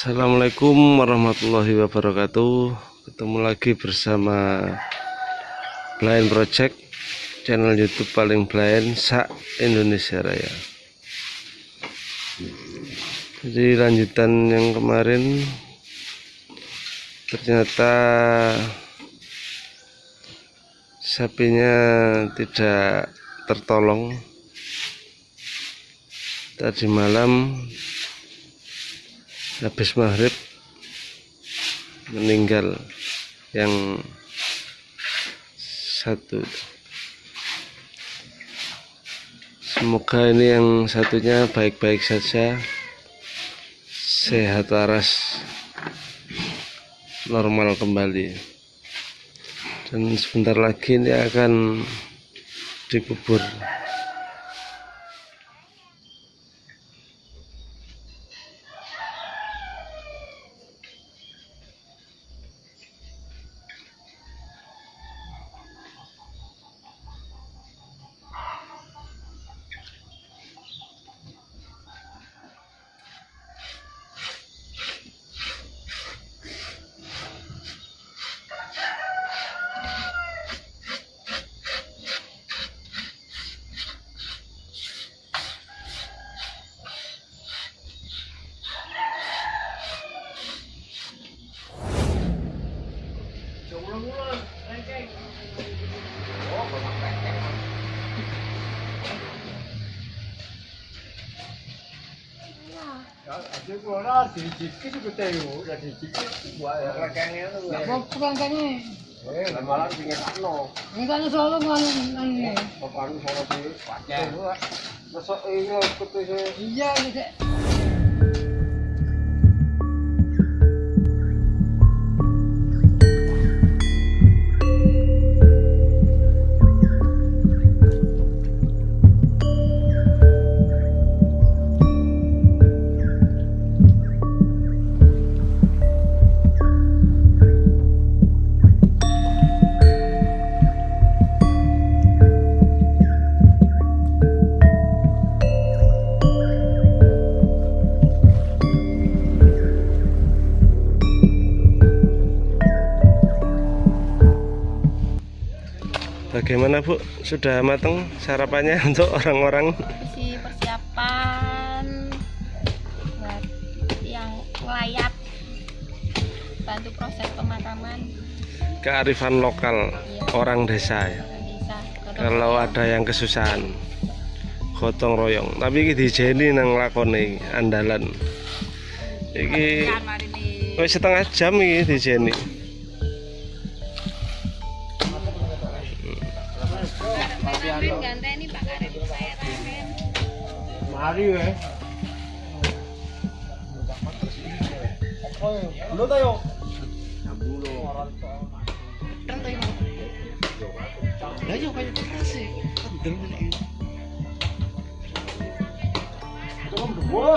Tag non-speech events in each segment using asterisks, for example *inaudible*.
Assalamualaikum warahmatullahi wabarakatuh. Ketemu lagi bersama Blind Project Channel youtube paling blind Sa Indonesia Raya. Jadi lanjutan yang kemarin Ternyata Sapinya tidak tertolong. Tadi malam habis maghrib meninggal yang satu. Semoga ini yang satunya baik-baik saja sehat waras normal kembali. Dan sebentar lagi ini akan dikubur assim, de que tipo tem o jardim? Que tipo Ya gua É, mas não tem nada não. Ninguém não solo o que é. Só para não falar de... Mas só... Eu não Bagaimana Bu? Sudah matang sarapannya *laughs* untuk orang-orang? isi persiapan buat yang melayat bantu proses pemakaman Kearifan lokal orang desa ya. orang desa Kalau ada yang kesusahan, gotong royong. Tapi iki dijeni nang lakone iki, andalan. Iki wis setengah jam iki dijeni. ganteng 다리에 불러다요 물어 딴다 이거 라디오 가지고 플러스 늘면 조금 더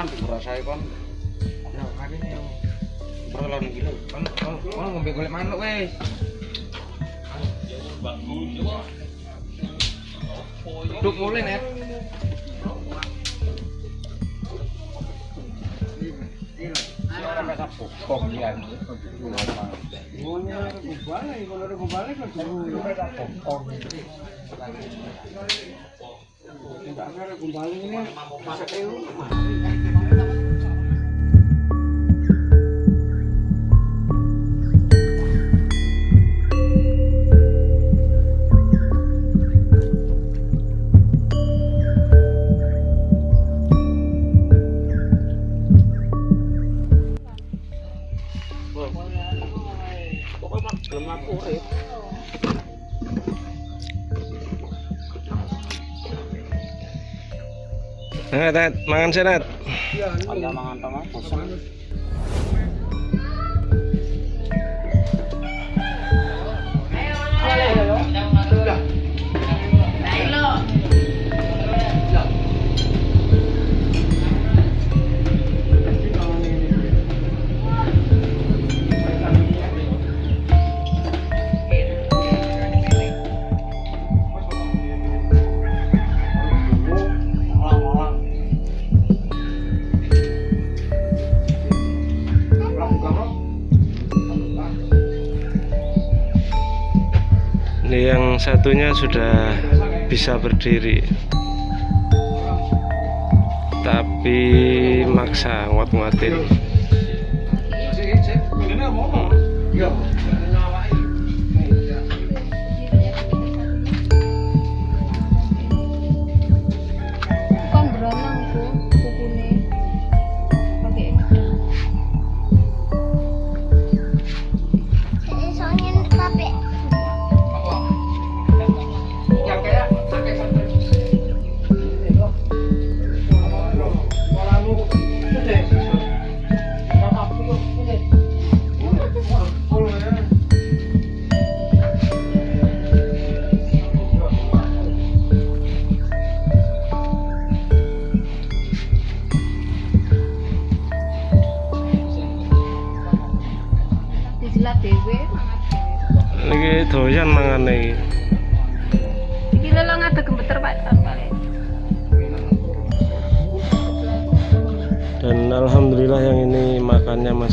kurian, dirasai kan. Ya, kan ini yang berlalu gila. Kan, kan ngombe golek manuk wes. Duduk mulai net. Ngonya Enggak, kembali ini. Masa kayu. Lemak kulit. Net, net, mangan sih net. Ada mangan kosong. Ini yang satunya sudah bisa berdiri. Tapi maksa nguat-nguatin.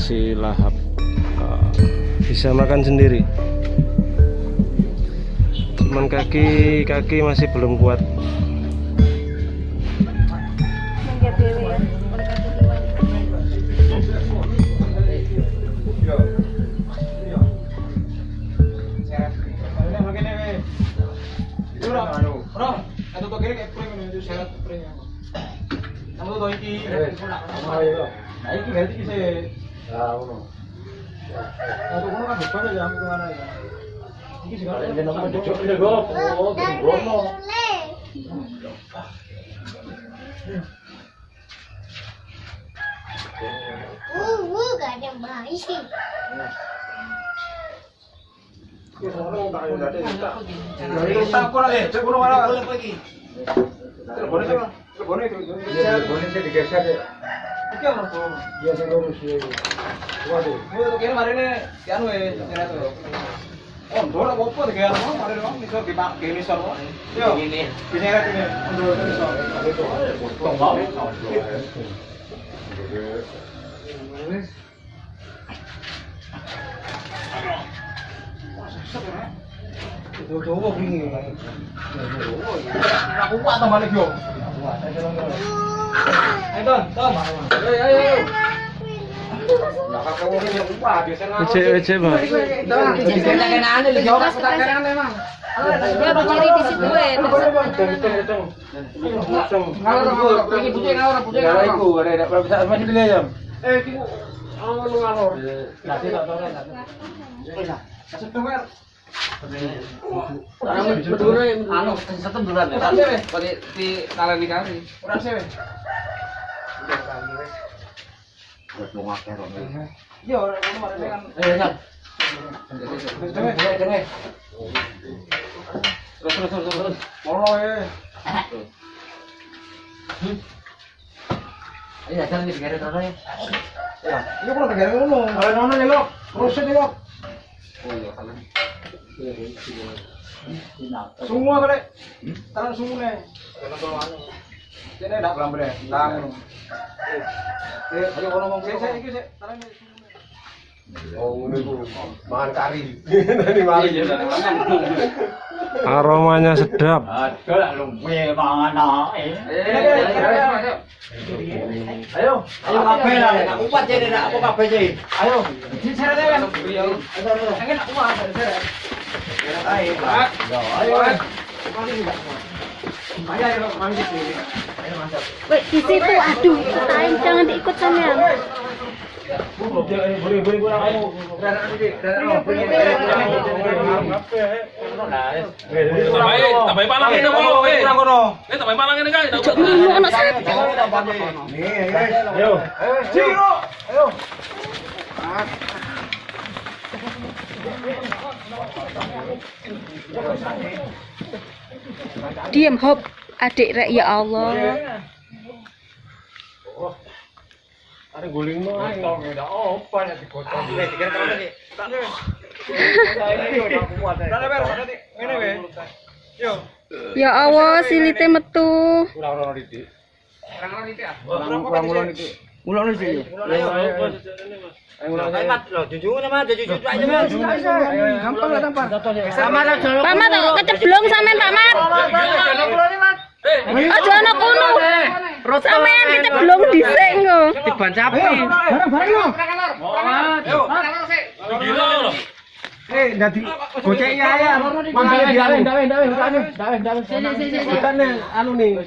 Masih lahap. Ah, Bisa makan sendiri. Cuman kaki kaki masih belum kuat. Mangga dewe ya. ¿Qué vamos por? Ya se lo puse. ¿Cuándo? Yo lo quiero marine, ya no es, ya no es. Oh, dora kok apa kayak apa? Mari dong, bisa di pak game iso. Yo. Ini. Bisa ra kene. Dora iso. Tong wae. Wes. Dora. Dora kok ngene. Dora. Aku kuat tambah lagi yo. Ece ece pak. Ya berdiri di situ eh. Terus terus terus. Mono ya. Ayo jangan digeret-geret. Ya, ini kok digeret-geret. Ayo nono nih, Bro. Terus nih, Bro. Oh, iya, kalian. Tangan semua nih. Ini dak lambre. Tangan. Eh, ayo ngomong saya iki sik. Tangan *laughs* Aromanya sedap. Ayo, ayo kabeh lah. Nak upat jadi nak apa kabeh jadi. Ayo. Kan. Nak. Ayo. Ayo. Ayo, ayo, sini. Ayo, mantap. Wait, di situ aduh, jangan diikut sampean. Boleh, boleh kurang kamu. Dadak sedikit. Dadak. Tambahin, tambahin palang itu kok, eh. kono. Eh, tak main malang ini kan. Lu anak saya. Nih, ayo. Ayo. Ciro. Ayo. Diam hop. Adik rek ya Allah. Ada guling no ae. Tong eda opo ya dikotong. Nek dikira kamu tadi. Tak ada beres tadi. Ngene we. Yo. Ya Allah, silite metu. Kurang-kurang didik. Kurang-kurang didik ah. Kurang-kurang didik. Ulang didik. Ulang ayo. Ayo ulang ayo. Mat lo jujur sama jujur aja Mas. Gampang lah. Sama jono. Pak Mat keceblong sampean Pak Mat. Aja ana kono. Sampeyan kita belum dhisik ngono. Diban sapi. Bareng-bareng. Yo. Eh, dadi gocek ya ya. Mambil di anu. Ndak, ndak, ndak, ndak, ndak. Sini, sini, sini. Bukan anu nih.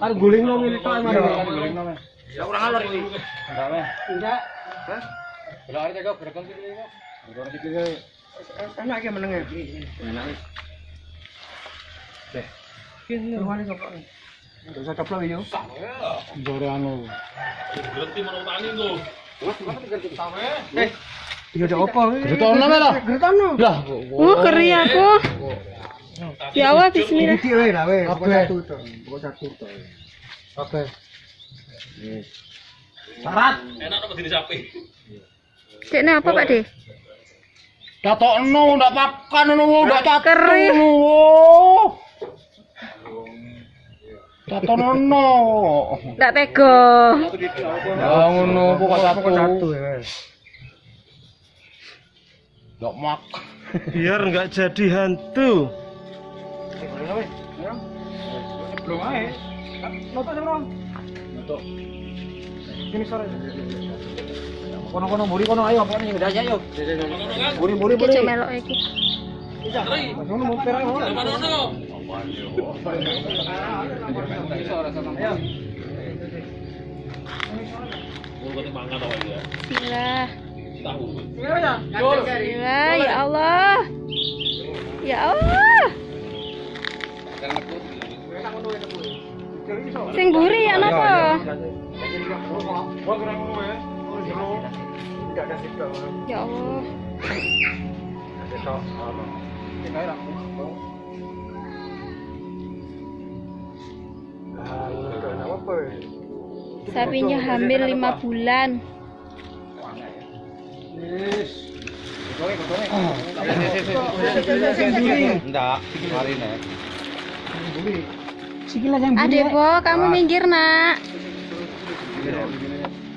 Kan guling lo ngene to, Mas. Ya kurang alur ini. Ndak, ndak. Hah? Belok aja kok, berkon sini. Ngono iki. Enak ya menengnya. Enak. Deh. Usah coplok anu. Berhenti menutani tuh. Eh, Tiga ada apa? Geretono lah. Geretono. Lah, Uh, keri aku. Ya Allah, bismillah. Iki wae lah wae, pokok satu to. Pokok satu to. Oke. Syarat. Enak apa sapi? Pak De? Datokno ndak pakan ngono, ndak ngono. Datono. Ndak tega. Ya ngono, pokok satu. Ya. Ndak mak. Biar nggak jadi hantu. Belum ae. Noto sing Noto. Kini sore. Kono-kono mburi kono ayo, apa nih aja melok iki. Ngono mau perang ngono. Ya? Bismillah. Ya Allah. Ya Allah. Sing buri ya napa? Ya Allah. Sapinya hamil lima bulan. Enggak, mari nek. Adek po, kamu minggir nak.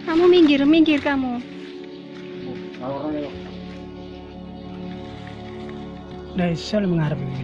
Kamu minggir, minggir kamu. Nah, saya mengharap ini.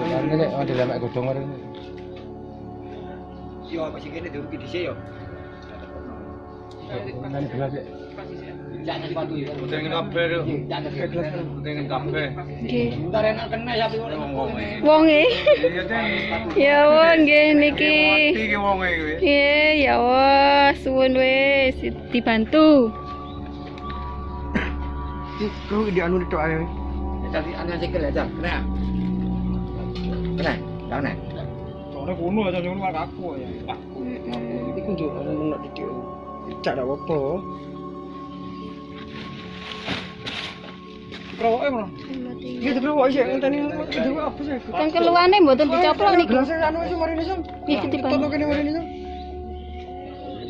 Ini nek ada lemak godong kare. Yo, masih kene dirugi dhisik yo. Nang gelas ya. Jangan sepatu ya. Pengen kabeh lho. Pengen kabeh. Nggih. Entar enak kena sapi kok ngomong. Wonge. Iya. Ya Allah, nggih niki. Iki wonge kuwi. Iya, ya Allah, suwun wis dibantu. Kau di anu itu ayo. Tadi anu sikil aja, kena. Kena, kena. Soalnya kuno aja nyuruh aku ya. Ini kan juga anu nak didik. Tidak ada apa. Kerawak emang. Iya, itu apa sih? Kan keluane mboten dicoplok niki. Gelas anu sih mari nih, Sam. Kita dibantu. kene mari nih, Sam.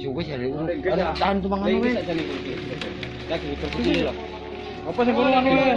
Suwe sih ada tahan tuh mangan weh. Apa sih anu weh?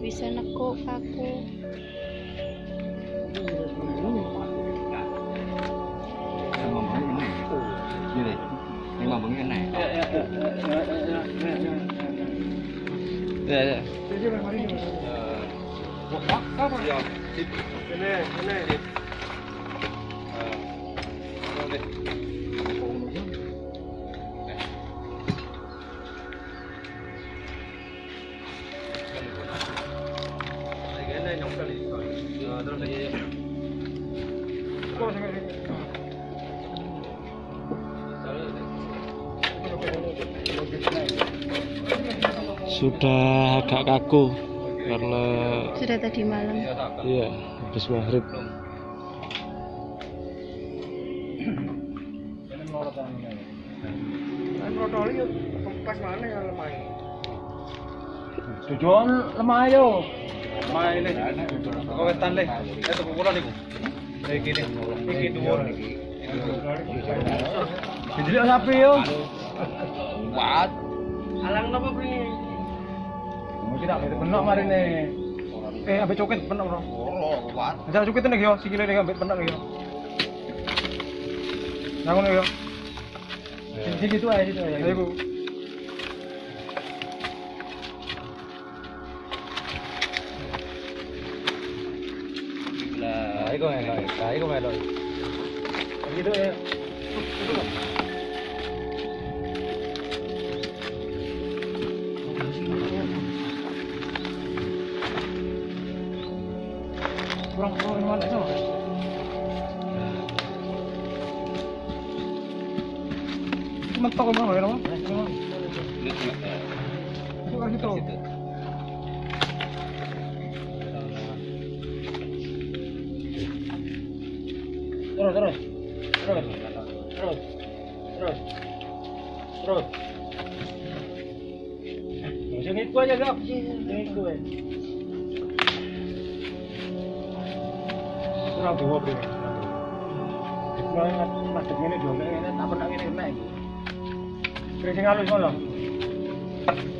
Cemplung dong dia. Saya bisa nekuk aku. Ya, ya. Ini, ini. Sudah agak kaku karena Sudah tadi malam. iya habis maghrib. Tujuan lemah yo. Lemah ini. Kau wetan le. Eh tuku kula niku. Iki ne. Iki dhuwur iki. Jadi sapi yo. Empat. Alang napa bri? Mesti tak bener bener mari ne. Eh ambil coket bener bro. Oh, kuat. Jangan coket nih yo, sikile nih ambil bener yo. Nangun yo. Di situ aja situ aja. Ayo. Lah, iku melok. Lah, iku melok. Gitu ya. Kurang bawa beri. Kalau ingat macet ini dua ini, tak pernah ini kena. Kering halus malah. Sama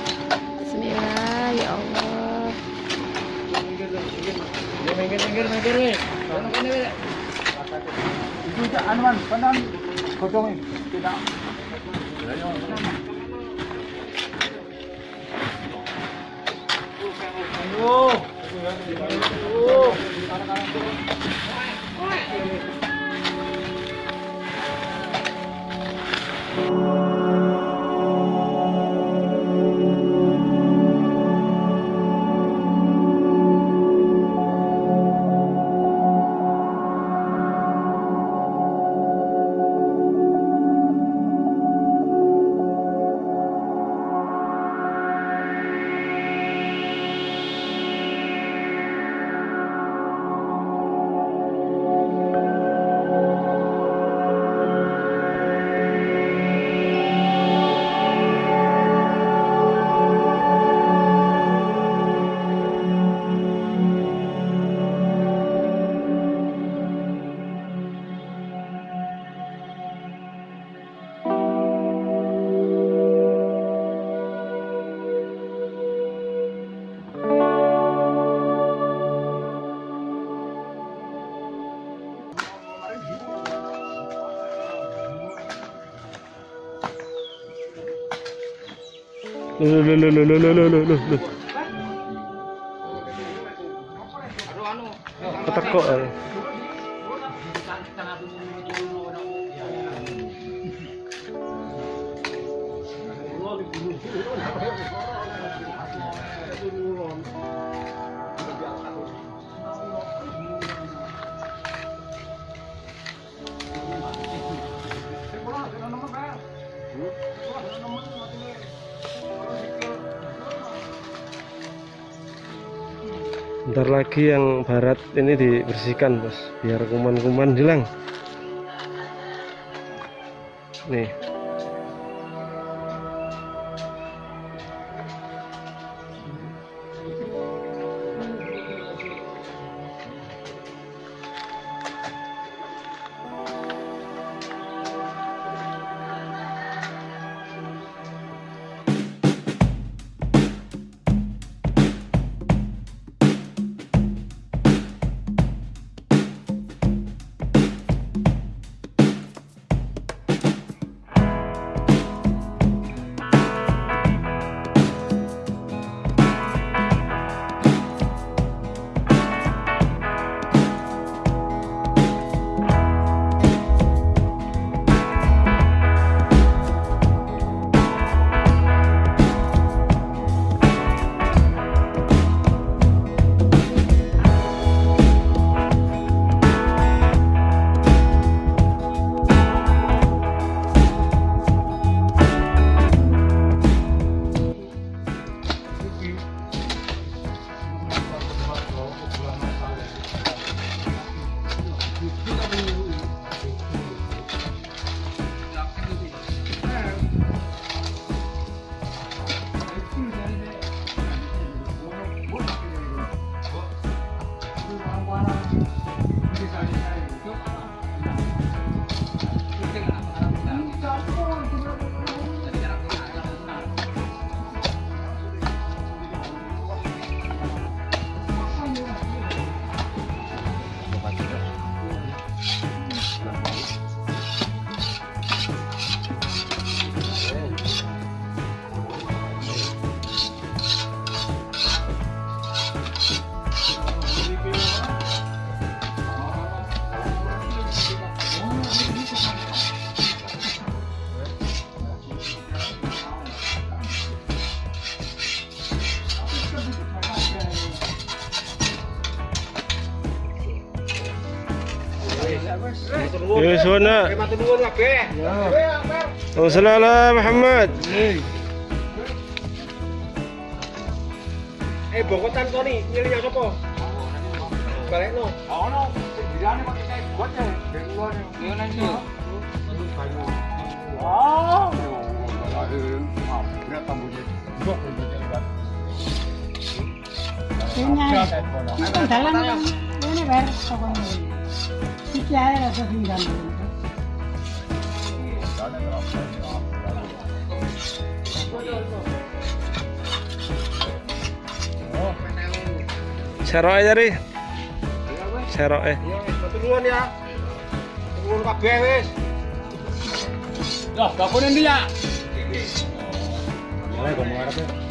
Bismillah, ya Allah. Minggir, minggir, minggir, minggir. Itu. Ayo. Loh, loh, loh, loh, loh, loh, loh, loh, loh, loh. Ketekok. Bentar lagi yang barat ini dibersihkan bos, biar kuman-kuman hilang. Nih. Yusuna. Wassalam Muhammad. Eh bokotan Tony, ini yang sapa? Balik no. Dirane pakai kae buat ya, ben luar Ini Ini dalam ini ber pokoknya. Serok aja ri. Serok eh. Iya, Turun ya. Turun kabeh wis. Lah, gak kono dia. ya? Lah, kok ngarep.